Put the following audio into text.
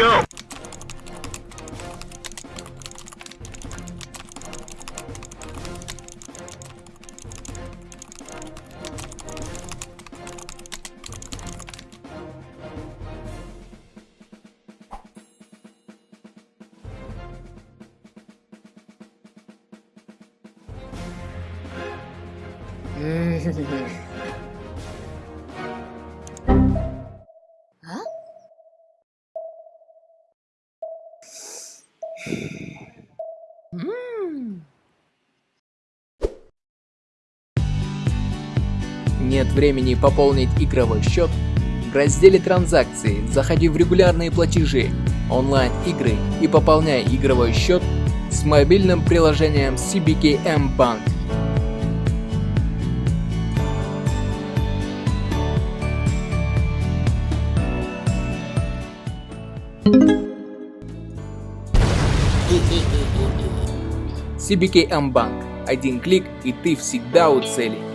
go. Mm-hmm. Нет времени пополнить игровой счет? В разделе транзакции заходи в регулярные платежи, онлайн-игры и пополняй игровой счет с мобильным приложением CBKM Bank. CBKM Bank. Один клик и ты всегда у цели.